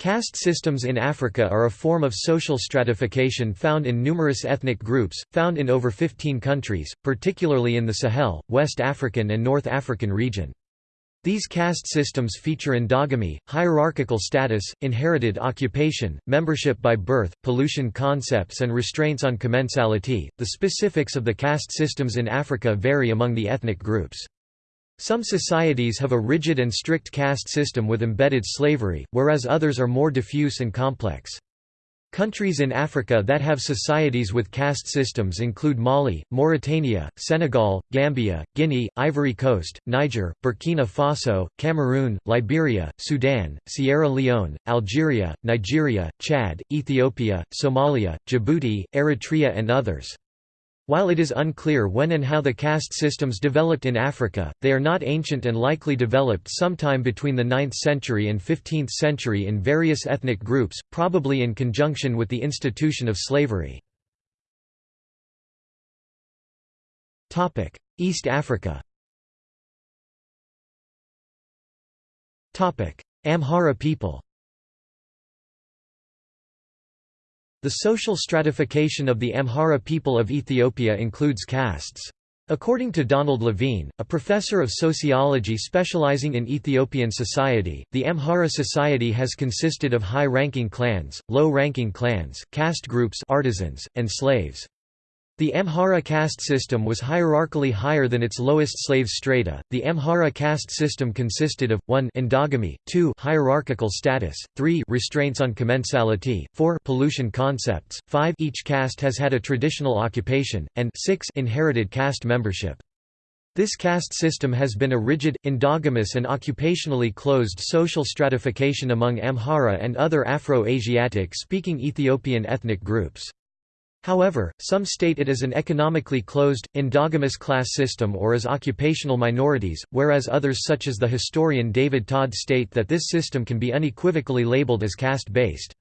Caste systems in Africa are a form of social stratification found in numerous ethnic groups, found in over 15 countries, particularly in the Sahel, West African and North African region. These caste systems feature endogamy, hierarchical status, inherited occupation, membership by birth, pollution concepts, and restraints on commensality. The specifics of the caste systems in Africa vary among the ethnic groups. Some societies have a rigid and strict caste system with embedded slavery, whereas others are more diffuse and complex. Countries in Africa that have societies with caste systems include Mali, Mauritania, Senegal, Gambia, Guinea, Ivory Coast, Niger, Burkina Faso, Cameroon, Liberia, Sudan, Sierra Leone, Algeria, Nigeria, Chad, Ethiopia, Somalia, Djibouti, Eritrea and others. While it is unclear when and how the caste systems developed in Africa, they are not ancient and likely developed sometime between the 9th century and 15th century in various ethnic groups, probably in conjunction with the institution of slavery. East Africa Amhara people The social stratification of the Amhara people of Ethiopia includes castes. According to Donald Levine, a professor of sociology specializing in Ethiopian society, the Amhara society has consisted of high-ranking clans, low-ranking clans, caste groups artisans, and slaves. The Amhara caste system was hierarchically higher than its lowest slave strata. The Amhara caste system consisted of 1 endogamy, 2 hierarchical status, 3 restraints on commensality, 4 pollution concepts, 5 each caste has had a traditional occupation, and 6 inherited caste membership. This caste system has been a rigid, endogamous and occupationally closed social stratification among Amhara and other Afro-Asiatic speaking Ethiopian ethnic groups. However, some state it as an economically closed, endogamous class system or as occupational minorities, whereas others such as the historian David Todd state that this system can be unequivocally labeled as caste-based.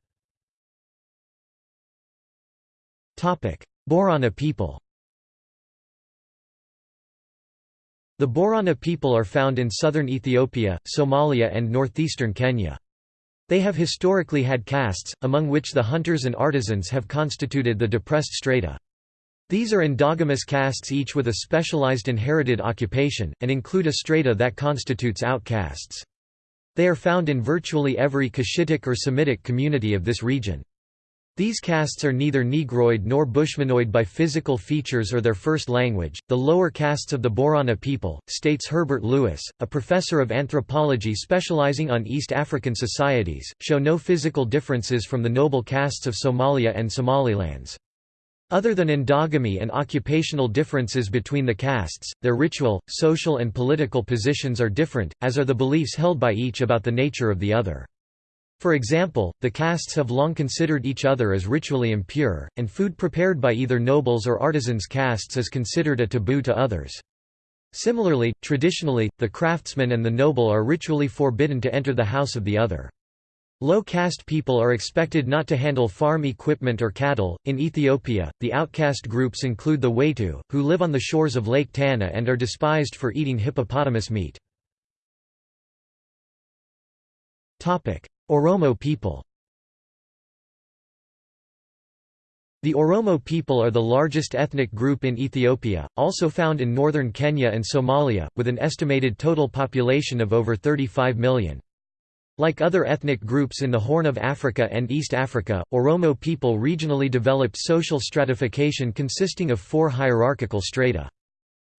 Borana people The Borana people are found in southern Ethiopia, Somalia and northeastern Kenya. They have historically had castes, among which the hunters and artisans have constituted the depressed strata. These are endogamous castes each with a specialized inherited occupation, and include a strata that constitutes outcasts. They are found in virtually every Cushitic or Semitic community of this region. These castes are neither Negroid nor Bushmanoid by physical features or their first language, the lower castes of the Borana people, states Herbert Lewis, a professor of anthropology specializing on East African societies, show no physical differences from the noble castes of Somalia and Somalilands. Other than endogamy and occupational differences between the castes, their ritual, social and political positions are different, as are the beliefs held by each about the nature of the other. For example, the castes have long considered each other as ritually impure, and food prepared by either nobles or artisans castes is considered a taboo to others. Similarly, traditionally, the craftsman and the noble are ritually forbidden to enter the house of the other. Low caste people are expected not to handle farm equipment or cattle. In Ethiopia, the outcast groups include the Watu, who live on the shores of Lake Tana and are despised for eating hippopotamus meat. Oromo people The Oromo people are the largest ethnic group in Ethiopia, also found in northern Kenya and Somalia, with an estimated total population of over 35 million. Like other ethnic groups in the Horn of Africa and East Africa, Oromo people regionally developed social stratification consisting of four hierarchical strata.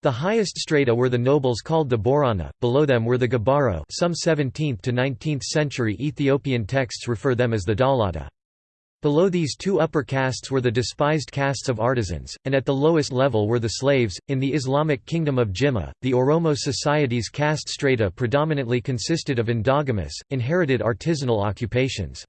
The highest strata were the nobles called the Borana, below them were the Gabaro some 17th to 19th century Ethiopian texts refer them as the Dalata. Below these two upper castes were the despised castes of artisans, and at the lowest level were the slaves. In the Islamic kingdom of Jimma, the Oromo society's caste strata predominantly consisted of endogamous, inherited artisanal occupations.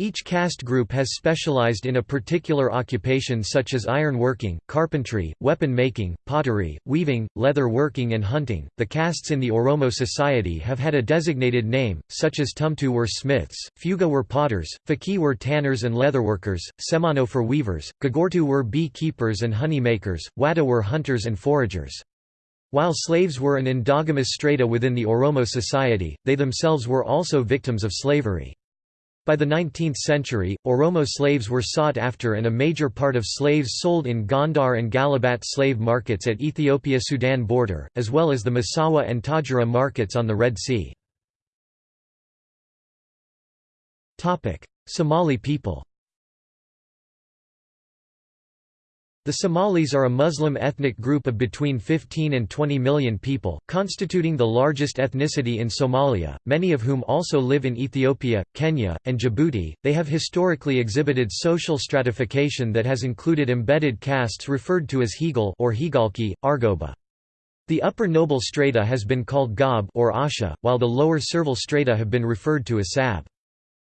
Each caste group has specialized in a particular occupation such as ironworking, carpentry, weapon making, pottery, weaving, leather working and hunting. The castes in the Oromo society have had a designated name, such as Tumtu were smiths, Fuga were potters, Faki were tanners and leatherworkers, Semano for weavers, Gagortu were bee keepers and honey makers, Wada were hunters and foragers. While slaves were an endogamous strata within the Oromo society, they themselves were also victims of slavery. By the 19th century, Oromo slaves were sought after and a major part of slaves sold in Gondar and Galabat slave markets at Ethiopia-Sudan border, as well as the Massawa and Tadjoura markets on the Red Sea. Somali people The Somalis are a Muslim ethnic group of between 15 and 20 million people, constituting the largest ethnicity in Somalia, many of whom also live in Ethiopia, Kenya, and Djibouti. They have historically exhibited social stratification that has included embedded castes referred to as Higal or Higalki, Argoba. The upper noble strata has been called Gob or Asha, while the lower servile strata have been referred to as Sab.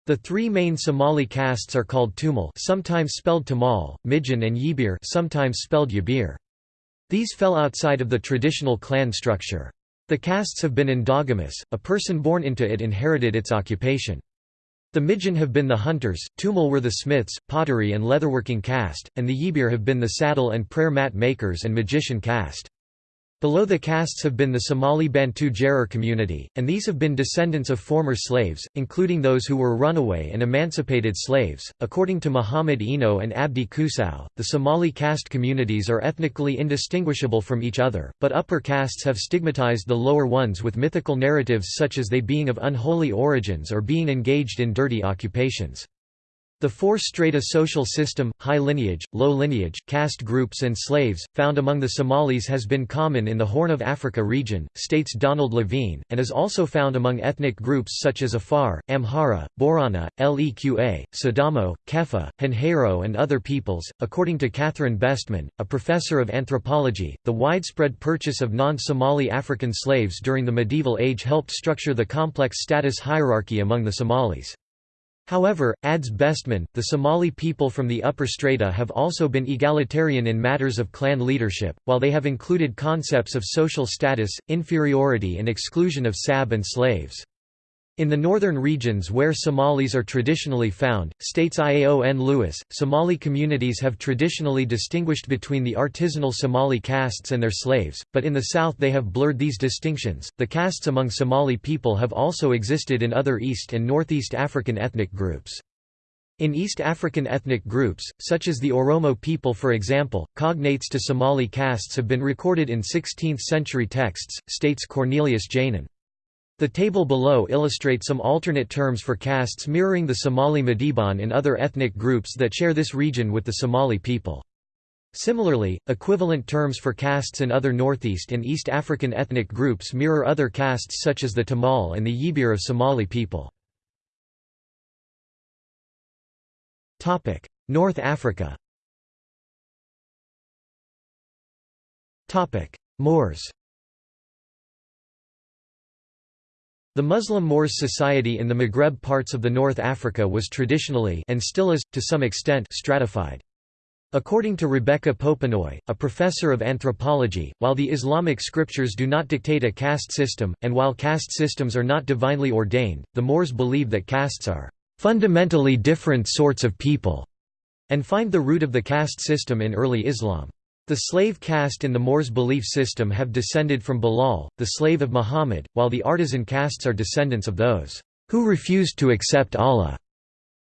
The three main Somali castes are called Tumal sometimes spelled Tamal, Mijan and Yibir sometimes spelled Yabir. These fell outside of the traditional clan structure. The castes have been endogamous, a person born into it inherited its occupation. The Mijan have been the hunters, Tumal were the smiths, pottery and leatherworking caste, and the Yibir have been the saddle and prayer mat makers and magician caste. Below the castes have been the Somali Bantu Jarar community, and these have been descendants of former slaves, including those who were runaway and emancipated slaves. According to Muhammad Eno and Abdi Kusow, the Somali caste communities are ethnically indistinguishable from each other, but upper castes have stigmatized the lower ones with mythical narratives such as they being of unholy origins or being engaged in dirty occupations. The four strata social system, high lineage, low lineage, caste groups and slaves, found among the Somalis has been common in the Horn of Africa region, states Donald Levine, and is also found among ethnic groups such as Afar, Amhara, Borana, Leqa, Sidamo, Kefa, Hanhero, and other peoples. According to Catherine Besteman, a professor of anthropology, the widespread purchase of non Somali African slaves during the medieval age helped structure the complex status hierarchy among the Somalis. However, adds Besteman, the Somali people from the upper strata have also been egalitarian in matters of clan leadership, while they have included concepts of social status, inferiority and exclusion of sab and slaves. In the northern regions where Somalis are traditionally found, states Ioan Lewis, Somali communities have traditionally distinguished between the artisanal Somali castes and their slaves, but in the south they have blurred these distinctions. The castes among Somali people have also existed in other East and Northeast African ethnic groups. In East African ethnic groups, such as the Oromo people for example, cognates to Somali castes have been recorded in 16th-century texts, states Cornelius Jaenen. The table below illustrates some alternate terms for castes mirroring the Somali Madiban in other ethnic groups that share this region with the Somali people. Similarly, equivalent terms for castes in other Northeast and East African ethnic groups mirror other castes such as the Tamal and the Yibir of Somali people. North Africa Moors The Muslim Moors society in the Maghreb parts of the North Africa was traditionally and still is, to some extent stratified. According to Rebecca Popenoe, a professor of anthropology, while the Islamic scriptures do not dictate a caste system, and while caste systems are not divinely ordained, the Moors believe that castes are fundamentally different sorts of people, and find the root of the caste system in early Islam. The slave caste in the Moors' belief system have descended from Bilal, the slave of Muhammad, while the artisan castes are descendants of those who refused to accept Allah.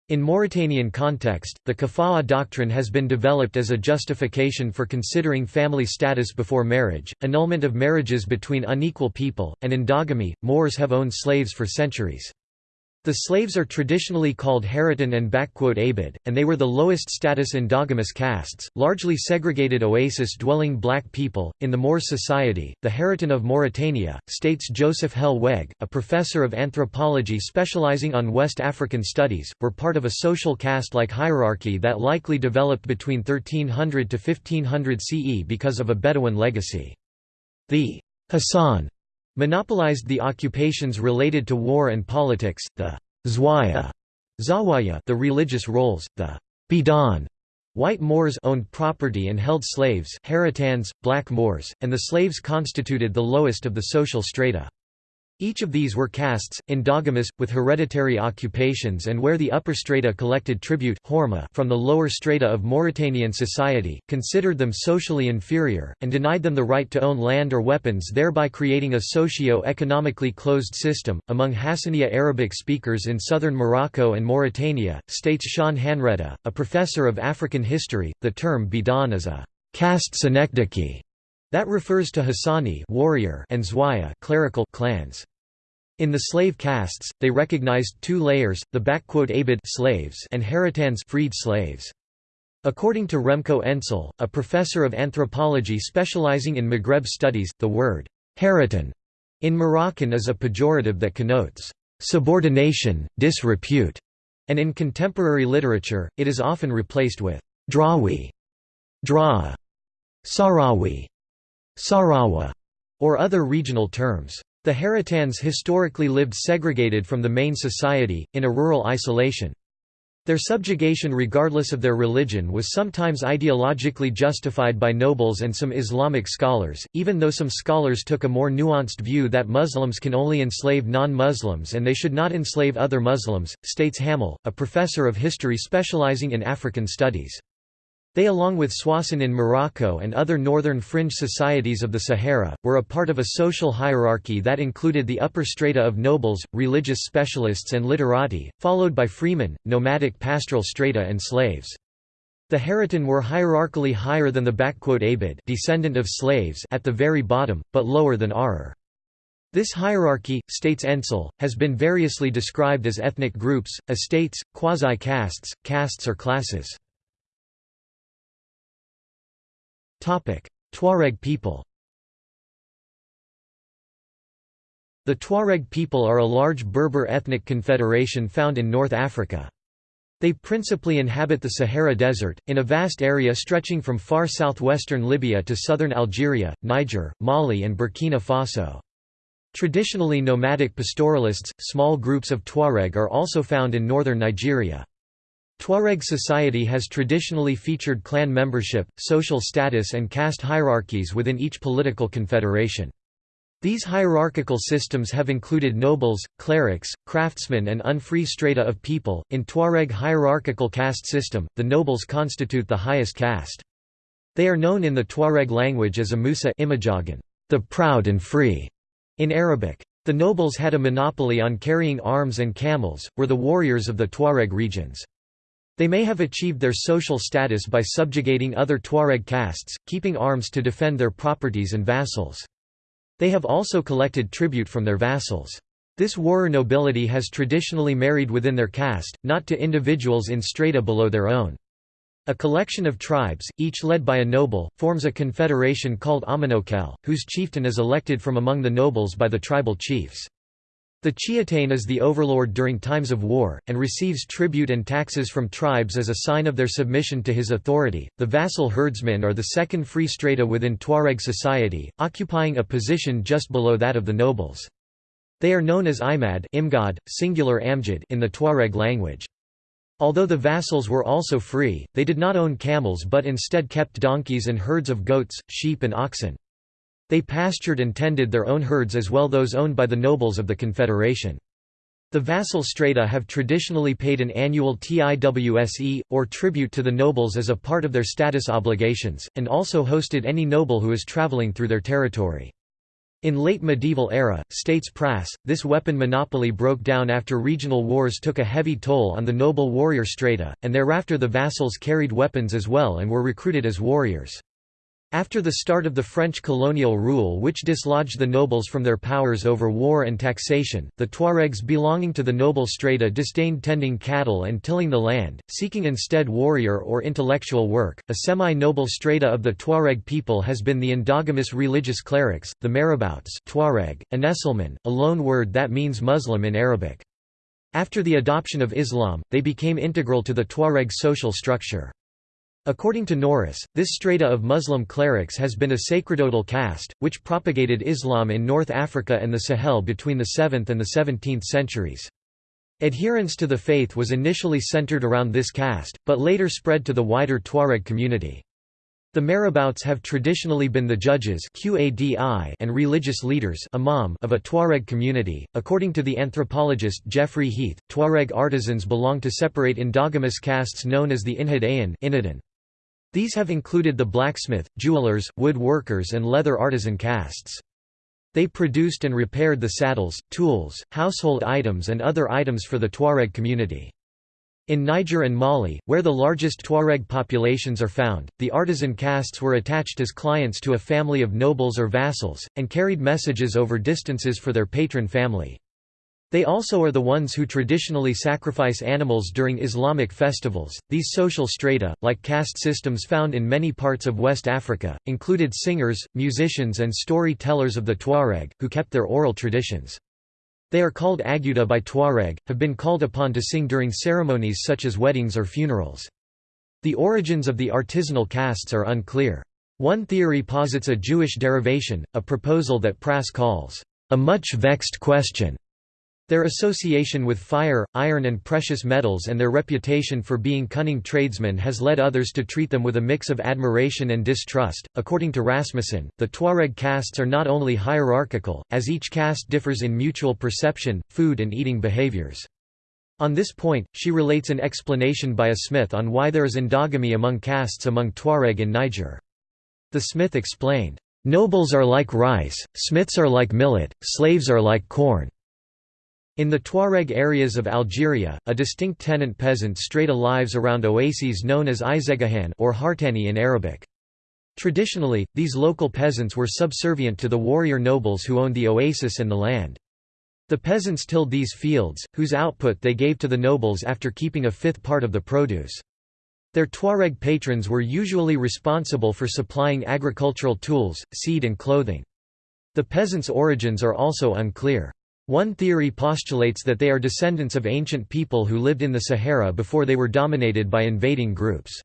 In Mauritanian context, the kafa'ah doctrine has been developed as a justification for considering family status before marriage, annulment of marriages between unequal people, and endogamy. Moors have owned slaves for centuries. The slaves are traditionally called Haritan and Abid, and they were the lowest status endogamous castes, largely segregated oasis-dwelling black people. In the Moor society, the Haritan of Mauritania, states Joseph Hellweg, a professor of anthropology specializing on West African studies, were part of a social caste-like hierarchy that likely developed between 1300 to 1500 CE because of a Bedouin legacy. The Hassan monopolized the occupations related to war and politics, the Zwaya, Zawaya the religious roles, the Bidan White Moors owned property and held slaves Haritans, black Moors, and the slaves constituted the lowest of the social strata. Each of these were castes, endogamous, with hereditary occupations and where the upper strata collected tribute from the lower strata of Mauritanian society, considered them socially inferior, and denied them the right to own land or weapons thereby creating a socio-economically closed system. Among Hassaniya Arabic speakers in southern Morocco and Mauritania, states Sean Hanretta, a professor of African history, the term Bidan is a caste synecdoche that refers to Hassani warrior and Zwaya clerical clans. In the slave castes, they recognized two layers, the Abid slaves and Haritans freed slaves. According to Remco Ensel, a professor of anthropology specializing in Maghreb studies, the word Haritan in Moroccan is a pejorative that connotes subordination, disrepute, and in contemporary literature, it is often replaced with drawi, draa, sarawi, sarawa, or other regional terms. The Haritans historically lived segregated from the main society, in a rural isolation. Their subjugation regardless of their religion was sometimes ideologically justified by nobles and some Islamic scholars, even though some scholars took a more nuanced view that Muslims can only enslave non-Muslims and they should not enslave other Muslims, states Hamel, a professor of history specializing in African studies. They along with Swasan in Morocco and other northern fringe societies of the Sahara, were a part of a social hierarchy that included the upper strata of nobles, religious specialists and literati, followed by freemen, nomadic pastoral strata and slaves. The Haritan were hierarchically higher than the Abid descendant of slaves at the very bottom, but lower than Arar. This hierarchy, states Ensel, has been variously described as ethnic groups, estates, quasi-castes, castes or classes. Tuareg people The Tuareg people are a large Berber ethnic confederation found in North Africa. They principally inhabit the Sahara Desert, in a vast area stretching from far southwestern Libya to southern Algeria, Niger, Mali and Burkina Faso. Traditionally nomadic pastoralists, small groups of Tuareg are also found in northern Nigeria. Tuareg society has traditionally featured clan membership, social status and caste hierarchies within each political confederation. These hierarchical systems have included nobles, clerics, craftsmen and unfree strata of people. In Tuareg hierarchical caste system, the nobles constitute the highest caste. They are known in the Tuareg language as Amusa Imajagan, the proud and free, in Arabic. The nobles had a monopoly on carrying arms and camels, were the warriors of the Tuareg regions. They may have achieved their social status by subjugating other Tuareg castes, keeping arms to defend their properties and vassals. They have also collected tribute from their vassals. This warrior nobility has traditionally married within their caste, not to individuals in strata below their own. A collection of tribes, each led by a noble, forms a confederation called Amenokal, whose chieftain is elected from among the nobles by the tribal chiefs. The Chiatane is the overlord during times of war, and receives tribute and taxes from tribes as a sign of their submission to his authority. The vassal herdsmen are the second free strata within Tuareg society, occupying a position just below that of the nobles. They are known as imad imgad, singular amjad in the Tuareg language. Although the vassals were also free, they did not own camels but instead kept donkeys and herds of goats, sheep and oxen. They pastured and tended their own herds as well those owned by the nobles of the confederation. The vassal strata have traditionally paid an annual tiwse, or tribute to the nobles as a part of their status obligations, and also hosted any noble who is traveling through their territory. In late medieval era, states Prasse, this weapon monopoly broke down after regional wars took a heavy toll on the noble warrior strata, and thereafter the vassals carried weapons as well and were recruited as warriors. After the start of the French colonial rule which dislodged the nobles from their powers over war and taxation, the Tuaregs belonging to the noble strata disdained tending cattle and tilling the land, seeking instead warrior or intellectual work. A semi-noble strata of the Tuareg people has been the endogamous religious clerics, the marabouts Tuareg, Anesilman, a loan word that means Muslim in Arabic. After the adoption of Islam, they became integral to the Tuareg social structure. According to Norris, this strata of Muslim clerics has been a sacerdotal caste, which propagated Islam in North Africa and the Sahel between the 7th and the 17th centuries. Adherence to the faith was initially centered around this caste, but later spread to the wider Tuareg community. The marabouts have traditionally been the judges and religious leaders of a Tuareg community. According to the anthropologist Jeffrey Heath, Tuareg artisans belong to separate endogamous castes known as the Inhad These have included the blacksmith, jewelers, wood workers and leather artisan castes. They produced and repaired the saddles, tools, household items and other items for the Tuareg community. In Niger and Mali, where the largest Tuareg populations are found, the artisan castes were attached as clients to a family of nobles or vassals, and carried messages over distances for their patron family. They also are the ones who traditionally sacrifice animals during Islamic festivals. These social strata, like caste systems found in many parts of West Africa, included singers, musicians, and storytellers of the Tuareg, who kept their oral traditions. They are called aguda by Tuareg, have been called upon to sing during ceremonies such as weddings or funerals. The origins of the artisanal castes are unclear. One theory posits a Jewish derivation, a proposal that Prasse calls, "...a much vexed question." Their association with fire, iron and precious metals and their reputation for being cunning tradesmen has led others to treat them with a mix of admiration and distrust. According to Rasmussen, the Tuareg castes are not only hierarchical, as each caste differs in mutual perception, food and eating behaviors. On this point, she relates an explanation by a smith on why there is endogamy among castes among Tuareg in Niger. The smith explained, "...nobles are like rice, smiths are like millet, slaves are like corn." In the Tuareg areas of Algeria, a distinct tenant peasant strata lives around oases known as Izegahan or Hartani in Arabic. Traditionally, these local peasants were subservient to the warrior nobles who owned the oasis and the land. The peasants tilled these fields, whose output they gave to the nobles after keeping a fifth part of the produce. Their Tuareg patrons were usually responsible for supplying agricultural tools, seed and clothing. The peasants' origins are also unclear. One theory postulates that they are descendants of ancient people who lived in the Sahara before they were dominated by invading groups.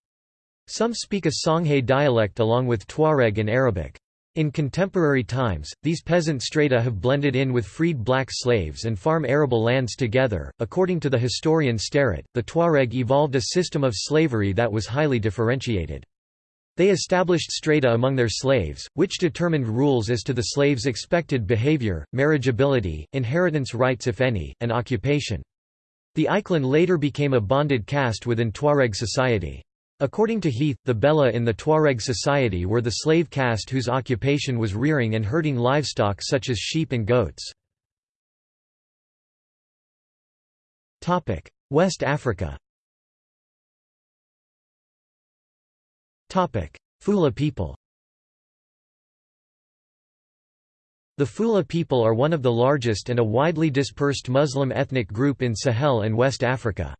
Some speak a Songhay dialect along with Tuareg and Arabic. In contemporary times, these peasant strata have blended in with freed black slaves and farm arable lands together. According to the historian Starratt, the Tuareg evolved a system of slavery that was highly differentiated. They established strata among their slaves, which determined rules as to the slaves' expected behavior, marriageability, inheritance rights if any, and occupation. The Iklan later became a bonded caste within Tuareg society. According to Heath, the Bella in the Tuareg society were the slave caste whose occupation was rearing and herding livestock such as sheep and goats. West Africa Fula people The Fula people are one of the largest and a widely dispersed Muslim ethnic group in Sahel and West Africa.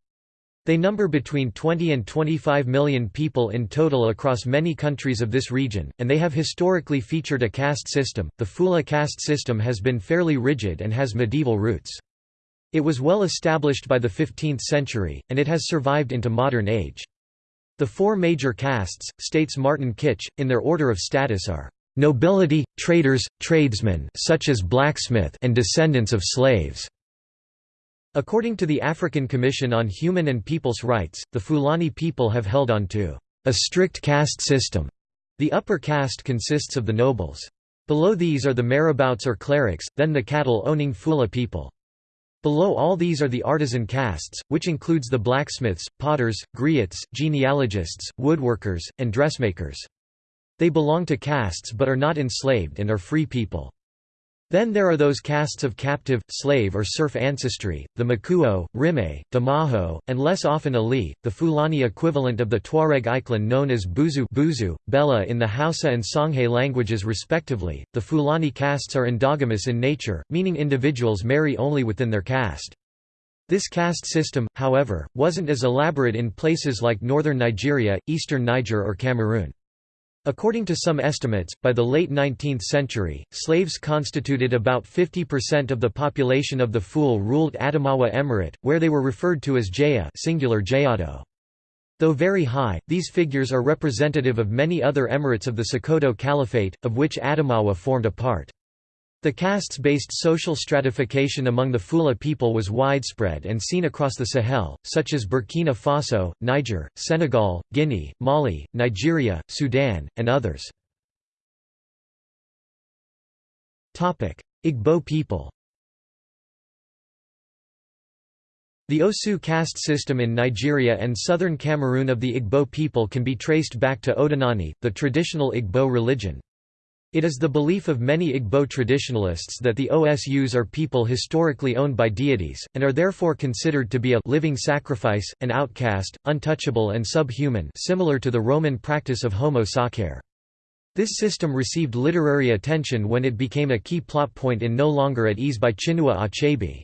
They number between 20 and 25 million people in total across many countries of this region, and they have historically featured a caste system. The Fula caste system has been fairly rigid and has medieval roots. It was well established by the 15th century, and it has survived into modern age. The four major castes, states Martin Kitch, in their order of status are nobility, traders, tradesmen such as blacksmith and descendants of slaves. According to the African Commission on Human and People's Rights, the Fulani people have held on to a strict caste system. The upper caste consists of the nobles. Below these are the marabouts or clerics, then the cattle-owning Fula people. Below all these are the artisan castes, which includes the blacksmiths, potters, griots, genealogists, woodworkers, and dressmakers. They belong to castes but are not enslaved and are free people. Then there are those castes of captive, slave or serf ancestry, the Makuo, Rime, Damaho, and less often Ali, the Fulani equivalent of the Tuareg Iklan known as Buzu, Buzu Bella in the Hausa and Songhay languages respectively. The Fulani castes are endogamous in nature, meaning individuals marry only within their caste. This caste system, however, wasn't as elaborate in places like northern Nigeria, eastern Niger or Cameroon. According to some estimates, by the late 19th century, slaves constituted about 50% of the population of the Ful-ruled Adamawa Emirate, where they were referred to as Jaya singular Jayado. Though very high, these figures are representative of many other emirates of the Sokoto Caliphate, of which Adamawa formed a part. The castes-based social stratification among the Fula people was widespread and seen across the Sahel, such as Burkina Faso, Niger, Senegal, Guinea, Mali, Nigeria, Sudan, and others. Igbo people The Osu caste system in Nigeria and southern Cameroon of the Igbo people can be traced back to Odinani, the traditional Igbo religion. It is the belief of many Igbo traditionalists that the Osus are people historically owned by deities, and are therefore considered to be a living sacrifice, an outcast, untouchable and subhuman similar to the Roman practice of homo sacer. This system received literary attention when it became a key plot point in No Longer at Ease by Chinua Achebe.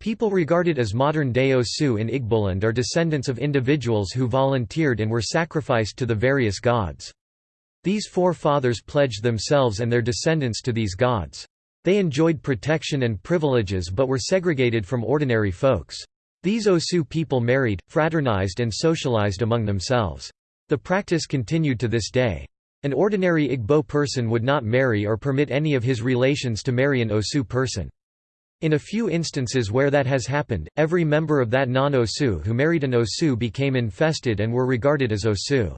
People regarded as modern-day Osu in Igboland are descendants of individuals who volunteered and were sacrificed to the various gods. These forefathers pledged themselves and their descendants to these gods. They enjoyed protection and privileges but were segregated from ordinary folks. These Osu people married, fraternized and socialized among themselves. The practice continued to this day. An ordinary Igbo person would not marry or permit any of his relations to marry an Osu person. In a few instances where that has happened, every member of that non-Osu who married an Osu became infested and were regarded as Osu.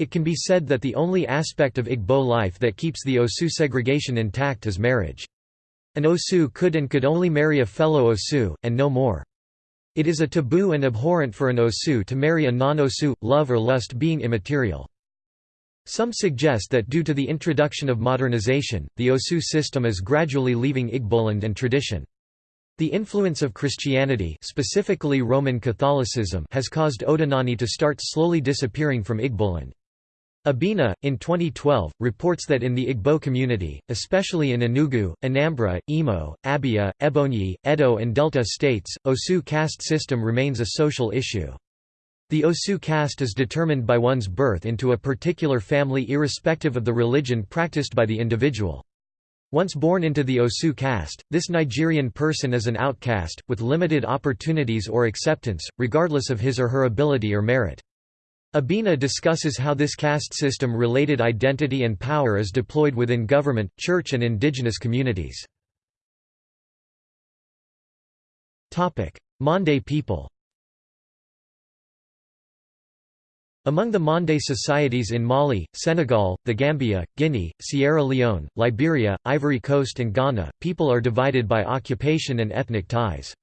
It can be said that the only aspect of Igbo life that keeps the Osu segregation intact is marriage. An Osu could and could only marry a fellow Osu, and no more. It is a taboo and abhorrent for an Osu to marry a non-Osu, love or lust being immaterial. Some suggest that due to the introduction of modernization, the Osu system is gradually leaving Igboland and tradition. The influence of Christianity specifically Roman Catholicism has caused Odinani to start slowly disappearing from Igboland. Abina, in 2012, reports that in the Igbo community, especially in Enugu, Anambra, Imo, Abia, Ebonyi, Edo and Delta states, Osu caste system remains a social issue. The Osu caste is determined by one's birth into a particular family irrespective of the religion practiced by the individual. Once born into the Osu caste, this Nigerian person is an outcast, with limited opportunities or acceptance, regardless of his or her ability or merit. Abina discusses how this caste system-related identity and power is deployed within government, church and indigenous communities. Mande people Among the Mande societies in Mali, Senegal, the Gambia, Guinea, Sierra Leone, Liberia, Ivory Coast and Ghana, people are divided by occupation and ethnic ties.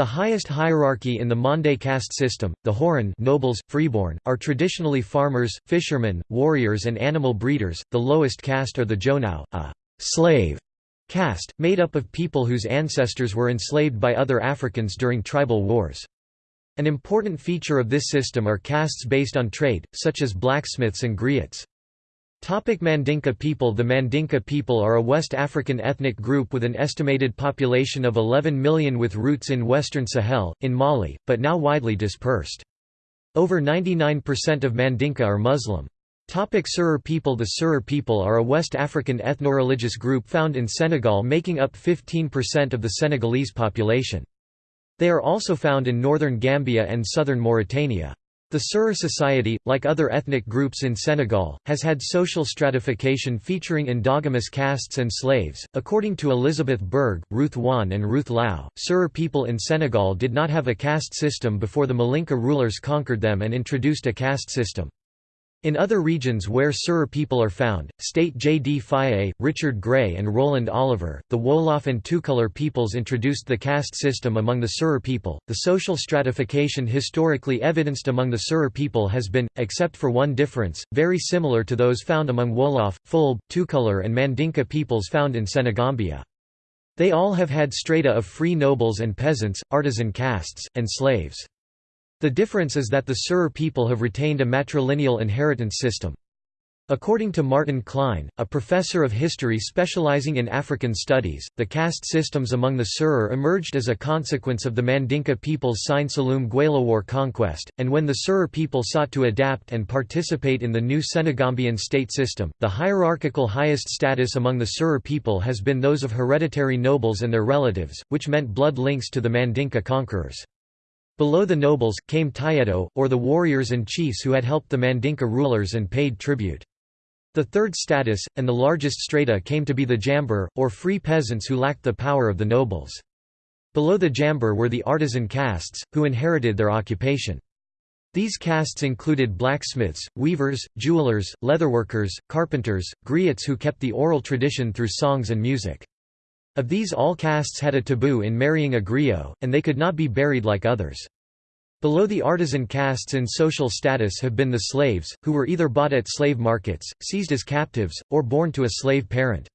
The highest hierarchy in the Mande caste system, the Horon nobles, freeborn, are traditionally farmers, fishermen, warriors and animal breeders. The lowest caste are the Jonau, a slave caste, made up of people whose ancestors were enslaved by other Africans during tribal wars. An important feature of this system are castes based on trade, such as blacksmiths and griots. Topic Mandinka people The Mandinka people are a West African ethnic group with an estimated population of 11 million with roots in western Sahel, in Mali, but now widely dispersed. Over 99% of Mandinka are Muslim. Topic Serer people The Serer people are a West African ethno-religious group found in Senegal making up 15% of the Senegalese population. They are also found in northern Gambia and southern Mauritania. The Serer society, like other ethnic groups in Senegal, has had social stratification featuring endogamous castes and slaves. According to Elizabeth Berg, Ruth Wan, and Ruth Lau, Serer people in Senegal did not have a caste system before the Malinka rulers conquered them and introduced a caste system. In other regions where Serer people are found, state J. D. Fage, Richard Gray and Roland Oliver, the Wolof and Tukulur peoples introduced the caste system among the Serer people. The social stratification historically evidenced among the Serer people has been, except for one difference, very similar to those found among Wolof, Fulbe, Tukulur and Mandinka peoples found in Senegambia. They all have had strata of free nobles and peasants, artisan castes, and slaves. The difference is that the Serer people have retained a matrilineal inheritance system. According to Martin Klein, a professor of history specializing in African studies, the caste systems among the Serer emerged as a consequence of the Mandinka people's Sine Saloum Guelowar conquest, and when the Serer people sought to adapt and participate in the new Senegambian state system, the hierarchical highest status among the Serer people has been those of hereditary nobles and their relatives, which meant blood links to the Mandinka conquerors. Below the nobles, came Tayeto, or the warriors and chiefs who had helped the Mandinka rulers and paid tribute. The third status, and the largest strata came to be the jamber, or free peasants who lacked the power of the nobles. Below the jamber were the artisan castes, who inherited their occupation. These castes included blacksmiths, weavers, jewelers, leatherworkers, carpenters, griots who kept the oral tradition through songs and music. Of these all castes had a taboo in marrying a griot, and they could not be buried like others. Below the artisan castes in social status have been the slaves, who were either bought at slave markets, seized as captives, or born to a slave parent.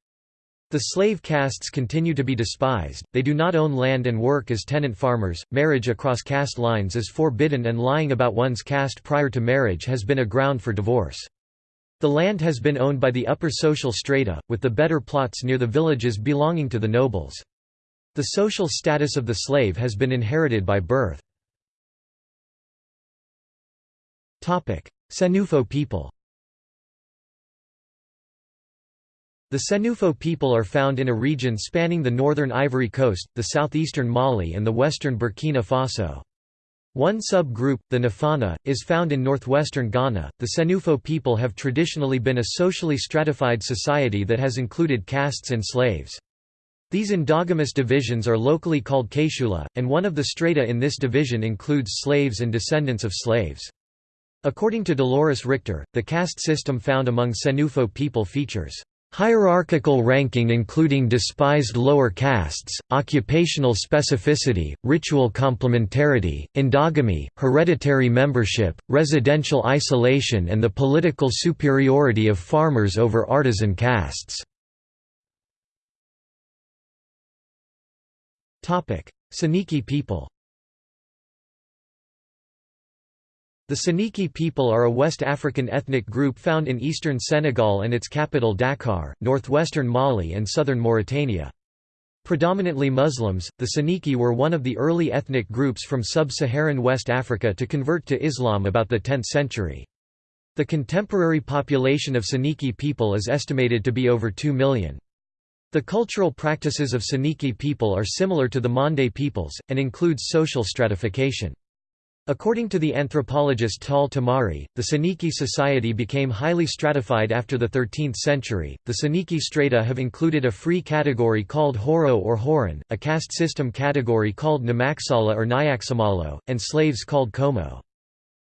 The slave castes continue to be despised, they do not own land and work as tenant farmers, marriage across caste lines is forbidden and lying about one's caste prior to marriage has been a ground for divorce. The land has been owned by the upper social strata, with the better plots near the villages belonging to the nobles. The social status of the slave has been inherited by birth. Senufo people The Senufo people are found in a region spanning the northern Ivory Coast, the southeastern Mali and the western Burkina Faso. One sub-group, the Nafana, is found in northwestern Ghana. The Senufo people have traditionally been a socially stratified society that has included castes and slaves. These endogamous divisions are locally called Keshula, and one of the strata in this division includes slaves and descendants of slaves. According to Dolores Richter, the caste system found among Senufo people features Hierarchical ranking including despised lower castes, occupational specificity, ritual complementarity, endogamy, hereditary membership, residential isolation and the political superiority of farmers over artisan castes. Soninke people The Soninke people are a West African ethnic group found in eastern Senegal and its capital Dakar, northwestern Mali and southern Mauritania. Predominantly Muslims, the Soninke were one of the early ethnic groups from sub-Saharan West Africa to convert to Islam about the 10th century. The contemporary population of Soninke people is estimated to be over 2 million. The cultural practices of Soninke people are similar to the Mande peoples, and includes social stratification. According to the anthropologist Tal Tamari, the Soninke society became highly stratified after the 13th century. The Soninke strata have included a free category called Horo or Horan, a caste system category called Namaksala or Nyaksamalo, and slaves called Komo.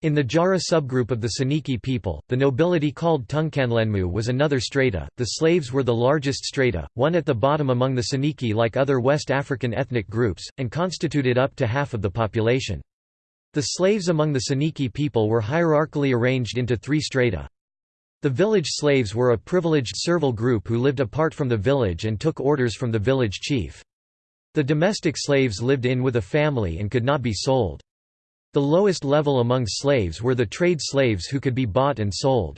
In the Jara subgroup of the Soninke people, the nobility called Tungkanlenmu was another strata, the slaves were the largest strata, one at the bottom among the Soninke like other West African ethnic groups, and constituted up to half of the population. The slaves among the Soninke people were hierarchically arranged into three strata. The village slaves were a privileged servile group who lived apart from the village and took orders from the village chief. The domestic slaves lived in with a family and could not be sold. The lowest level among slaves were the trade slaves who could be bought and sold.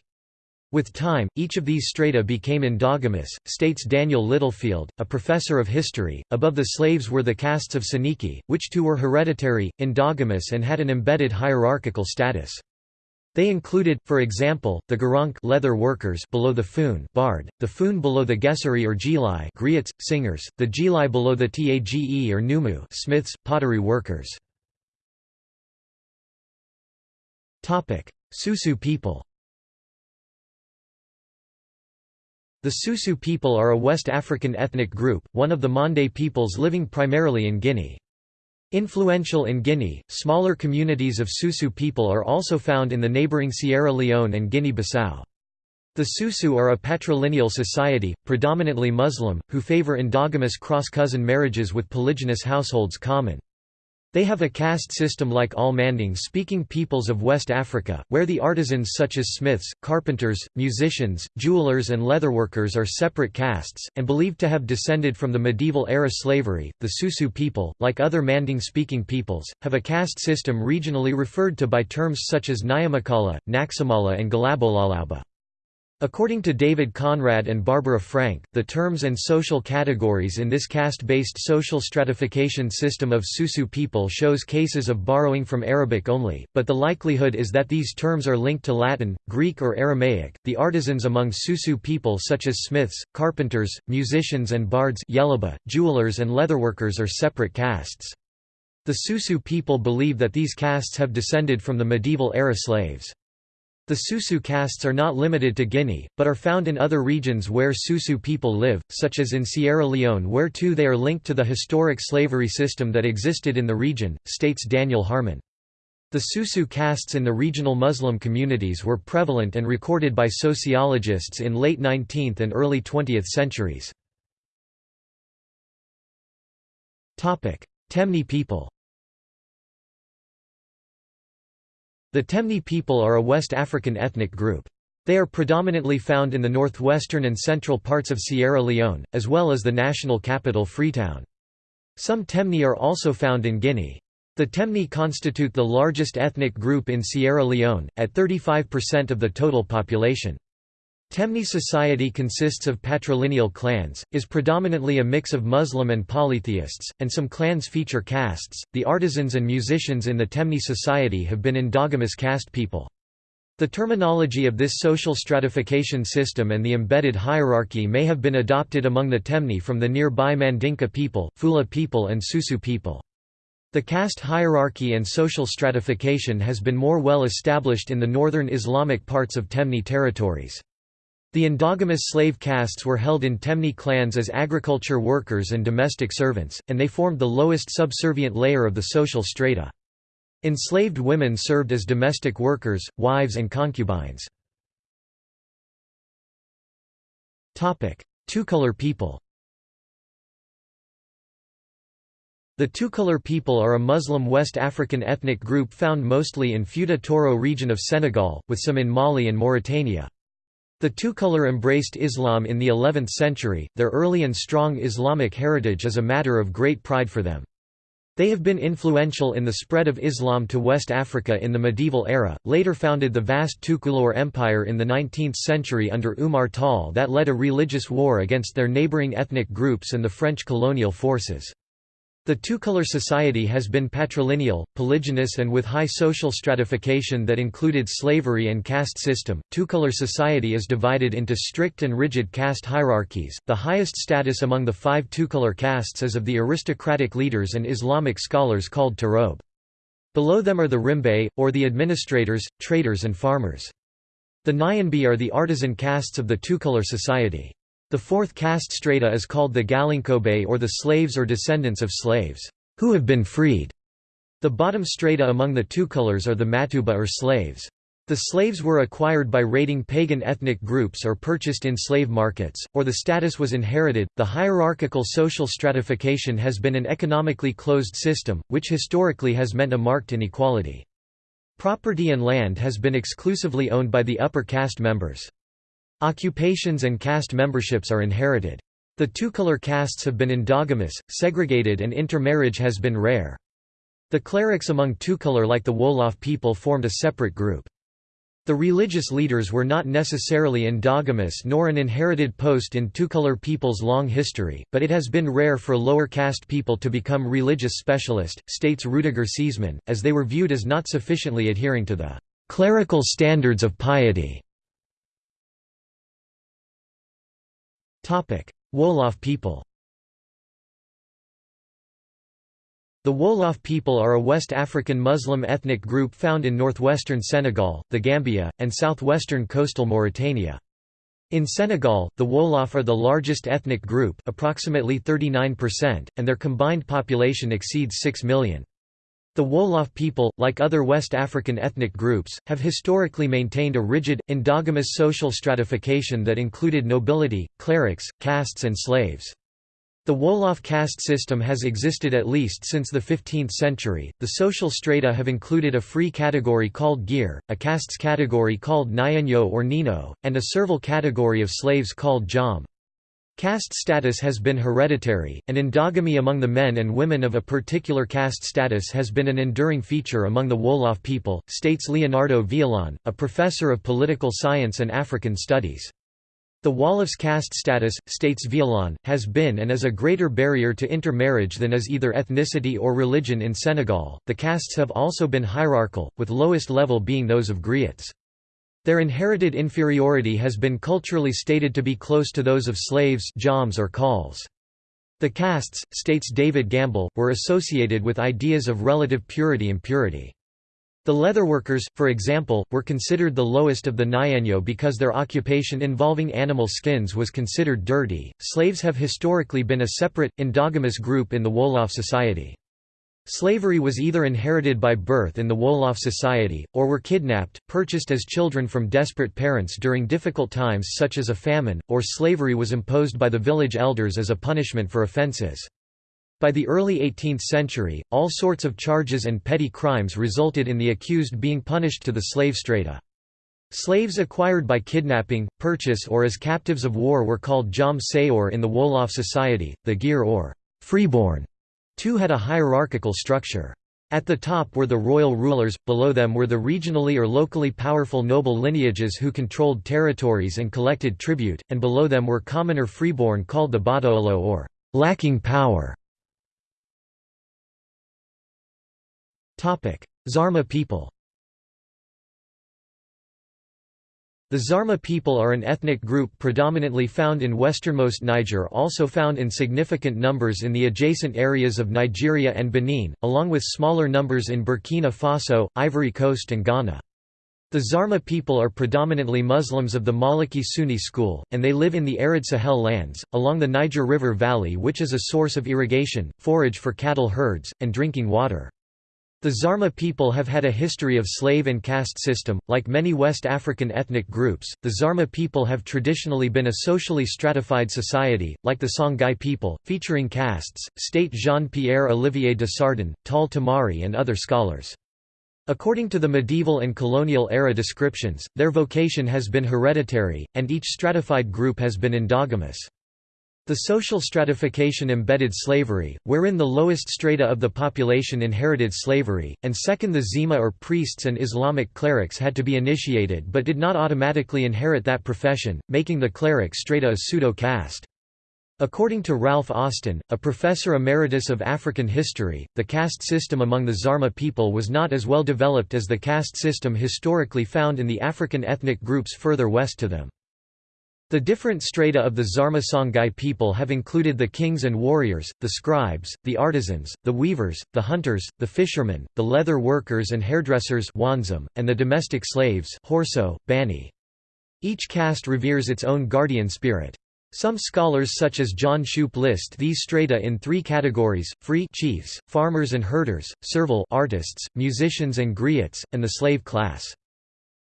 With time, each of these strata became endogamous, states Daniel Littlefield, a professor of history. Above the slaves were the castes of Soninke, which too were hereditary, endogamous, and had an embedded hierarchical status. They included, for example, the Garank leather workers below the Foon bard, the Foon below the Gesari or Gilai griots, singers, the Gilai below the Tage or Numu smiths, pottery workers. Susu people The Susu people are a West African ethnic group, one of the Mande peoples living primarily in Guinea. Influential in Guinea, smaller communities of Susu people are also found in the neighboring Sierra Leone and Guinea-Bissau. The Susu are a patrilineal society, predominantly Muslim, who favor endogamous cross-cousin marriages with polygynous households common. They have a caste system like all Manding-speaking peoples of West Africa, where the artisans such as smiths, carpenters, musicians, jewelers and leatherworkers are separate castes, and believed to have descended from the medieval-era slavery. The Susu people, like other Manding-speaking peoples, have a caste system regionally referred to by terms such as Nyamakala, Naxamala and Galabolalauba. According to David Conrad and Barbara Frank, the terms and social categories in this caste-based social stratification system of Susu people shows cases of borrowing from Arabic only, but the likelihood is that these terms are linked to Latin, Greek or Aramaic. The artisans among Susu people such as smiths, carpenters, musicians and bards Yeluba, jewelers and leatherworkers are separate castes. The Susu people believe that these castes have descended from the medieval era slaves. The Susu castes are not limited to Guinea, but are found in other regions where Susu people live, such as in Sierra Leone where too they are linked to the historic slavery system that existed in the region, states Daniel Harmon. The Susu castes in the regional Muslim communities were prevalent and recorded by sociologists in late 19th and early 20th centuries. Temne people The Temne people are a West African ethnic group. They are predominantly found in the northwestern and central parts of Sierra Leone, as well as the national capital Freetown. Some Temne are also found in Guinea. The Temne constitute the largest ethnic group in Sierra Leone, at 35% of the total population. Temne society consists of patrilineal clans, is predominantly a mix of Muslim and polytheists, and some clans feature castes. The artisans and musicians in the Temne society have been endogamous caste people. The terminology of this social stratification system and the embedded hierarchy may have been adopted among the Temne from the nearby Mandinka people, Fula people and Susu people. The caste hierarchy and social stratification has been more well established in the northern Islamic parts of Temne territories. The endogamous slave castes were held in Temne clans as agriculture workers and domestic servants, and they formed the lowest subservient layer of the social strata. Enslaved women served as domestic workers, wives and concubines. Tukulor people The Tukulor people are a Muslim West African ethnic group found mostly in Fouta Toro region of Senegal, with some in Mali and Mauritania. The Tukulor embraced Islam in the 11th century, their early and strong Islamic heritage is a matter of great pride for them. They have been influential in the spread of Islam to West Africa in the medieval era, later founded the vast Tukulor Empire in the 19th century under Umar Tall that led a religious war against their neighboring ethnic groups and the French colonial forces. The Tukulor society has been patrilineal, polygynous and with high social stratification that included slavery and caste system. Tukulor society is divided into strict and rigid caste hierarchies. The highest status among the five Tukulor castes is of the aristocratic leaders and Islamic scholars called Tarob. Below them are the Rimbe, or the administrators, traders and farmers. The Nyanbe are the artisan castes of the Tukulor society. The fourth caste strata is called the Galinkobe or the slaves or descendants of slaves, who have been freed. The bottom strata among the Tukulors are the Matuba or slaves. The slaves were acquired by raiding pagan ethnic groups or purchased in slave markets, or the status was inherited. The hierarchical social stratification has been an economically closed system, which historically has meant a marked inequality. Property and land has been exclusively owned by the upper caste members. Occupations and caste memberships are inherited. The Tukulor castes have been endogamous, segregated and intermarriage has been rare. The clerics among Tukulor like the Wolof people formed a separate group. The religious leaders were not necessarily endogamous nor an inherited post in Tukulor people's long history, but it has been rare for lower caste people to become religious specialist, states Rudiger Seesemann, as they were viewed as not sufficiently adhering to the clerical standards of piety. Wolof people The Wolof people are a West African Muslim ethnic group found in northwestern Senegal, the Gambia, and southwestern coastal Mauritania. In Senegal, the Wolof are the largest ethnic group approximately 39%, and their combined population exceeds 6 million. The Wolof people, like other West African ethnic groups, have historically maintained a rigid, endogamous social stratification that included nobility, clerics, castes and slaves. The Wolof caste system has existed at least since the 15th century. The social strata have included a free category called Gir, a castes category called Nyanyo or Nino, and a servile category of slaves called Jam. Caste status has been hereditary, and endogamy among the men and women of a particular caste status has been an enduring feature among the Wolof people, states Leonardo Villalon, a professor of political science and African studies. The Wolof's caste status, states Villalon, has been and is a greater barrier to intermarriage than is either ethnicity or religion in Senegal. The castes have also been hierarchical, with lowest level being those of griots. Their inherited inferiority has been culturally stated to be close to those of slaves joms or khals. The castes, states David Gamble, were associated with ideas of relative purity and purity. The leatherworkers, for example, were considered the lowest of the Nyano because their occupation involving animal skins was considered dirty. Slaves have historically been a separate, endogamous group in the Wolof society. Slavery was either inherited by birth in the Wolof society, or were kidnapped, purchased as children from desperate parents during difficult times such as a famine, or slavery was imposed by the village elders as a punishment for offences. By the early 18th century, all sorts of charges and petty crimes resulted in the accused being punished to the slave strata. Slaves acquired by kidnapping, purchase or as captives of war were called jom sayor in the Wolof society, the gir or freeborn. Two had a hierarchical structure. At the top were the royal rulers, below them were the regionally or locally powerful noble lineages who controlled territories and collected tribute, and below them were commoner freeborn called the badoolo or lacking power. Zarma people The Zarma people are an ethnic group predominantly found in westernmost Niger also found in significant numbers in the adjacent areas of Nigeria and Benin, along with smaller numbers in Burkina Faso, Ivory Coast and Ghana. The Zarma people are predominantly Muslims of the Maliki Sunni school, and they live in the arid Sahel lands, along the Niger River Valley which is a source of irrigation, forage for cattle herds, and drinking water. The Zarma people have had a history of slave and caste system. Like many West African ethnic groups, the Zarma people have traditionally been a socially stratified society, like the Songhai people, featuring castes, state Jean-Pierre Olivier de Sardan, Tal Tamari and other scholars. According to the medieval and colonial era descriptions, their vocation has been hereditary, and each stratified group has been endogamous. The social stratification embedded slavery, wherein the lowest strata of the population inherited slavery, and second the zima or priests and Islamic clerics had to be initiated but did not automatically inherit that profession, making the cleric strata a pseudo-caste. According to Ralph Austen, a professor emeritus of African history, the caste system among the Zarma people was not as well developed as the caste system historically found in the African ethnic groups further west to them. The different strata of the Zarma Songhai people have included the kings and warriors, the scribes, the artisans, the weavers, the hunters, the fishermen, the leather workers and hairdressers and the domestic slaves. Each caste reveres its own guardian spirit. Some scholars such as John Shoup list these strata in three categories, free chiefs, farmers and herders, servile artists, musicians and griots, and the slave class.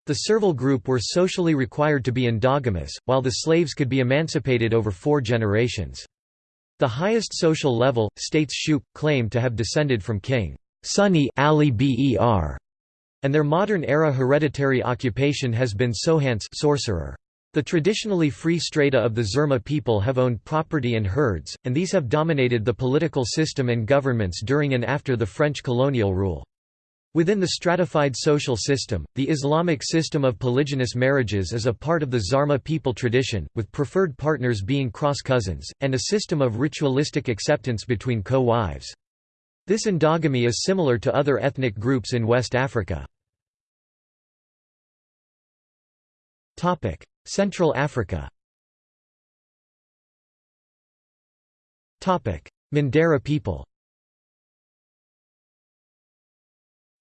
The servile group were socially required to be endogamous, while the slaves could be emancipated over four generations. The highest social level, states Shoup, claimed to have descended from King Sunni Ali Ber, and their modern-era hereditary occupation has been sohans sorcerer. The traditionally free strata of the Zarma people have owned property and herds, and these have dominated the political system and governments during and after the French colonial rule. Within the stratified social system, the Islamic system of polygynous marriages is a part of the Zarma people tradition, with preferred partners being cross-cousins, and a system of ritualistic acceptance between co-wives. This endogamy is similar to other ethnic groups in West Africa. Central Africa Mandara people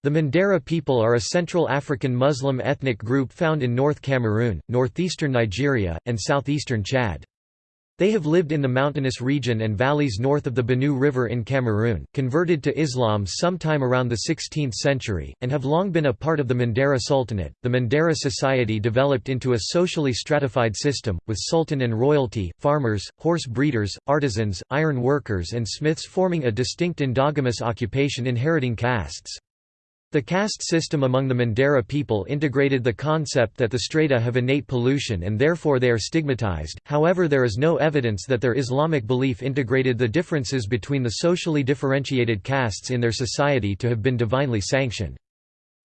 The Mandara people are a Central African Muslim ethnic group found in North Cameroon, northeastern Nigeria, and southeastern Chad. They have lived in the mountainous region and valleys north of the Benue River in Cameroon, converted to Islam sometime around the 16th century, and have long been a part of the Mandara Sultanate. The Mandara society developed into a socially stratified system, with sultan and royalty, farmers, horse breeders, artisans, iron workers, and smiths forming a distinct endogamous occupation inheriting castes. The caste system among the Mandara people integrated the concept that the strata have innate pollution and therefore they are stigmatized, however there is no evidence that their Islamic belief integrated the differences between the socially differentiated castes in their society to have been divinely sanctioned.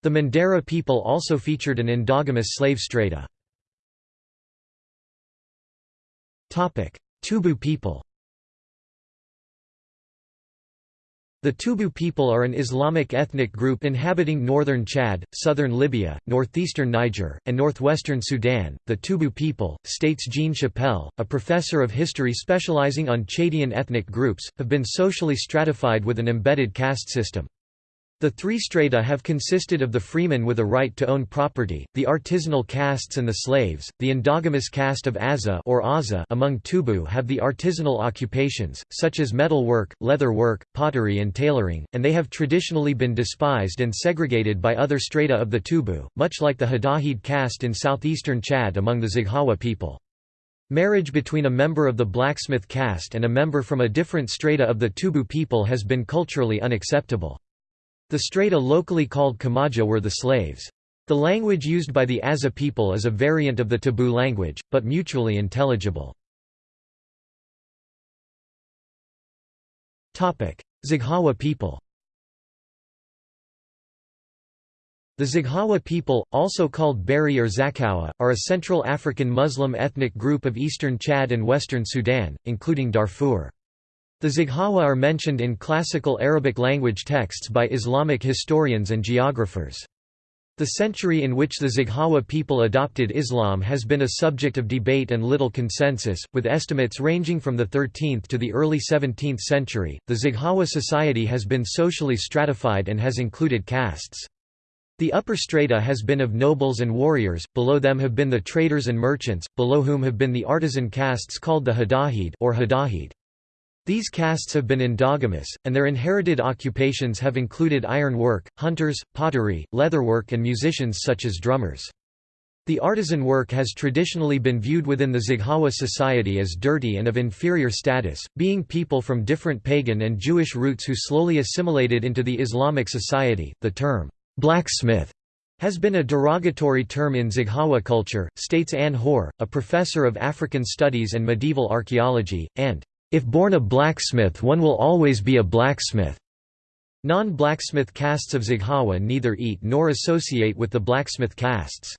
The Mandara people also featured an endogamous slave strata. Tubu people The Tubu people are an Islamic ethnic group inhabiting northern Chad, southern Libya, northeastern Niger, and northwestern Sudan. The Tubu people, states Jean Chapelle, a professor of history specializing on Chadian ethnic groups, have been socially stratified with an embedded caste system. The three strata have consisted of the freemen with a right to own property, the artisanal castes and the slaves. The endogamous caste of Aza or Aza among Tubu have the artisanal occupations, such as metal work, leather work, pottery and tailoring, and they have traditionally been despised and segregated by other strata of the Tubu, much like the Hadahid caste in southeastern Chad among the Zaghawa people. Marriage between a member of the blacksmith caste and a member from a different strata of the Tubu people has been culturally unacceptable. The strata locally called Kamaja were the slaves. The language used by the Aza people is a variant of the Tubu language, but mutually intelligible. Zaghawa people The Zaghawa people, also called Beri or Zakawa, are a Central African Muslim ethnic group of eastern Chad and western Sudan, including Darfur. The Zaghawa are mentioned in classical Arabic language texts by Islamic historians and geographers. The century in which the Zaghawa people adopted Islam has been a subject of debate and little consensus, with estimates ranging from the 13th to the early 17th century. The Zaghawa society has been socially stratified and has included castes. The upper strata has been of nobles and warriors, below them have been the traders and merchants, below whom have been the artisan castes called the Hadahid or Hadahid. These castes have been endogamous, and their inherited occupations have included iron work, hunters, pottery, leatherwork and musicians such as drummers. The artisan work has traditionally been viewed within the Zaghawa society as dirty and of inferior status, being people from different pagan and Jewish roots who slowly assimilated into the Islamic society. The term, blacksmith, has been a derogatory term in Zaghawa culture, states Anne Haour, a professor of African studies and medieval archaeology, and if born a blacksmith one will always be a blacksmith. Non-blacksmith castes of Zaghawa neither eat nor associate with the blacksmith castes.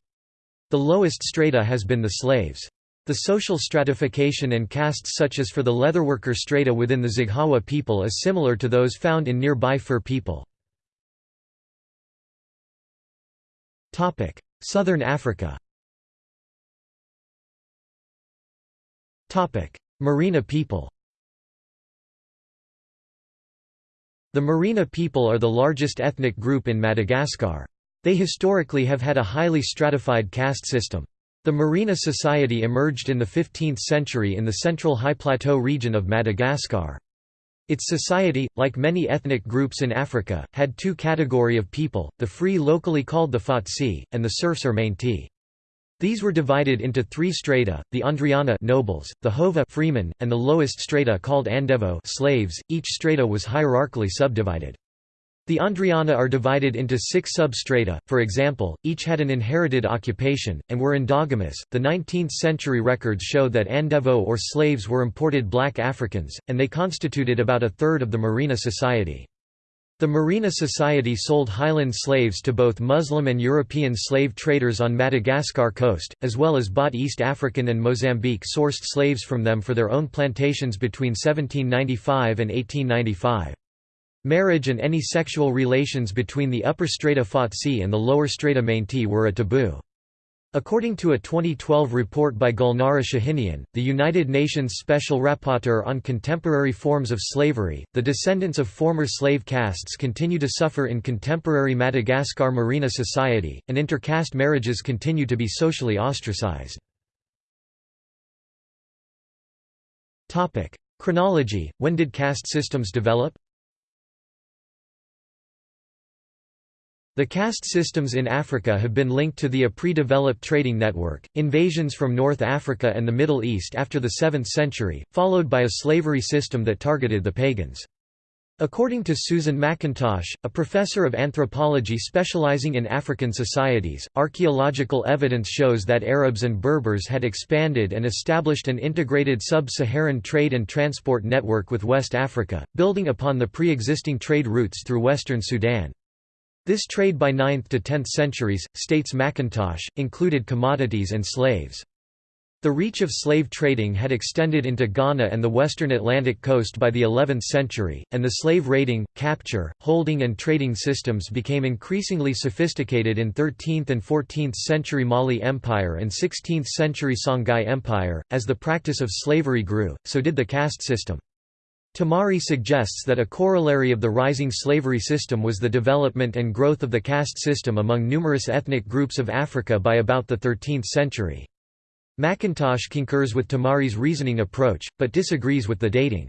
The lowest strata has been the slaves. The social stratification and castes such as for the leatherworker strata within the Zaghawa people is similar to those found in nearby Fur people. Southern Africa Merina people The Merina people are the largest ethnic group in Madagascar. They historically have had a highly stratified caste system. The Merina society emerged in the 15th century in the central high plateau region of Madagascar. Its society, like many ethnic groups in Africa, had two category of people, the free locally called the Fatsi, and the serfs or Mainti. These were divided into three strata, the Andriana nobles, the Hova freemen, and the lowest strata called Andevo slaves. .Each strata was hierarchically subdivided. The Andriana are divided into six substrata, for example, each had an inherited occupation, and were endogamous. The 19th century records show that Andevo or slaves were imported black Africans, and they constituted about a third of the Merina society. The Merina Society sold Highland slaves to both Muslim and European slave traders on Madagascar coast, as well as bought East African and Mozambique-sourced slaves from them for their own plantations between 1795 and 1895. Marriage and any sexual relations between the upper strata Fatsi and the lower strata Mainti were a taboo. According to a 2012 report by Gulnara Shahinian, the United Nations Special Rapporteur on Contemporary Forms of Slavery, the descendants of former slave castes continue to suffer in contemporary Madagascar Merina society, and intercaste marriages continue to be socially ostracized. Chronology, when did caste systems develop? The caste systems in Africa have been linked to the a pre-developed trading network, invasions from North Africa and the Middle East after the 7th century, followed by a slavery system that targeted the pagans. According to Susan McIntosh, a professor of anthropology specializing in African societies, archaeological evidence shows that Arabs and Berbers had expanded and established an integrated sub-Saharan trade and transport network with West Africa, building upon the pre-existing trade routes through western Sudan. This trade by 9th to 10th centuries, states McIntosh, included commodities and slaves. The reach of slave trading had extended into Ghana and the western Atlantic coast by the 11th century, and the slave raiding, capture, holding and trading systems became increasingly sophisticated in 13th and 14th century Mali Empire and 16th century Songhai Empire. As the practice of slavery grew, so did the caste system. Tamari suggests that a corollary of the rising slavery system was the development and growth of the caste system among numerous ethnic groups of Africa by about the 13th century. McIntosh concurs with Tamari's reasoning approach, but disagrees with the dating.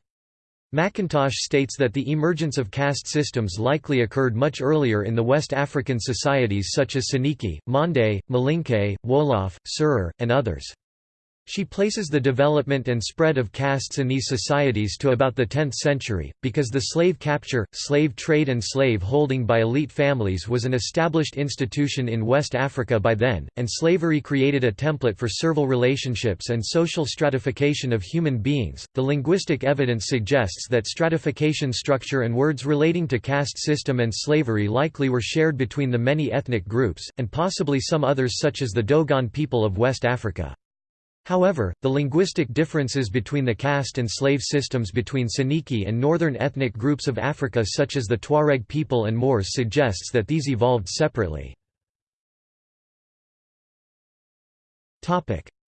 McIntosh states that the emergence of caste systems likely occurred much earlier in the West African societies such as Soninke, Mande, Malinke, Wolof, Serer, and others. She places the development and spread of castes in these societies to about the 10th century, because the slave capture, slave trade and slave holding by elite families was an established institution in West Africa by then, and slavery created a template for servile relationships and social stratification of human beings. The linguistic evidence suggests that stratification structure and words relating to caste system and slavery likely were shared between the many ethnic groups, and possibly some others such as the Dogon people of West Africa. However, the linguistic differences between the caste and slave systems between Soninke and northern ethnic groups of Africa such as the Tuareg people and Moors suggests that these evolved separately.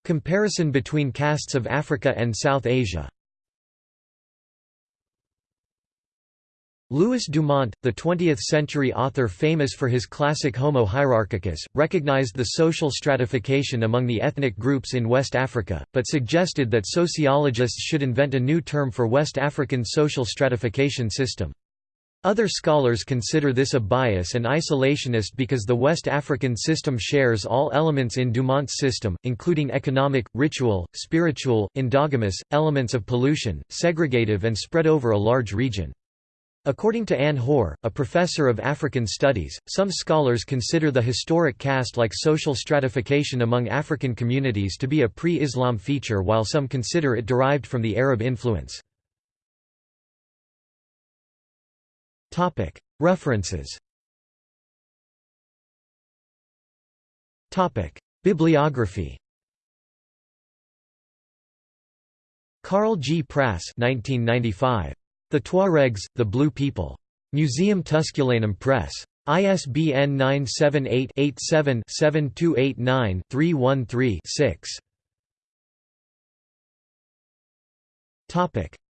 Comparison between castes of Africa and South Asia Louis Dumont, the 20th-century author famous for his classic Homo hierarchicus, recognized the social stratification among the ethnic groups in West Africa, but suggested that sociologists should invent a new term for West African social stratification system. Other scholars consider this a bias and isolationist because the West African system shares all elements in Dumont's system, including economic, ritual, spiritual, endogamous, elements of pollution, segregative and spread over a large region. According to Anne Haour, a professor of African studies, some scholars consider the historic caste-like social stratification among African communities to be a pre-Islam feature while some consider it derived from the Arab influence. References Bibliography Karl G. Prasse 1995. The Tuaregs, the Blue People. Museum Tusculanum Press. ISBN 978-87-7289-313-6.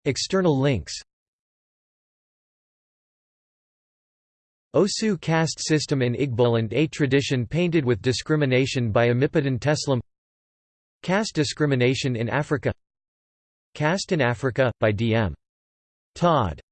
External links Osu caste system in Igboland A tradition painted with discrimination by Amipodon Teslam Caste discrimination in Africa Caste in Africa, by D.M. Todd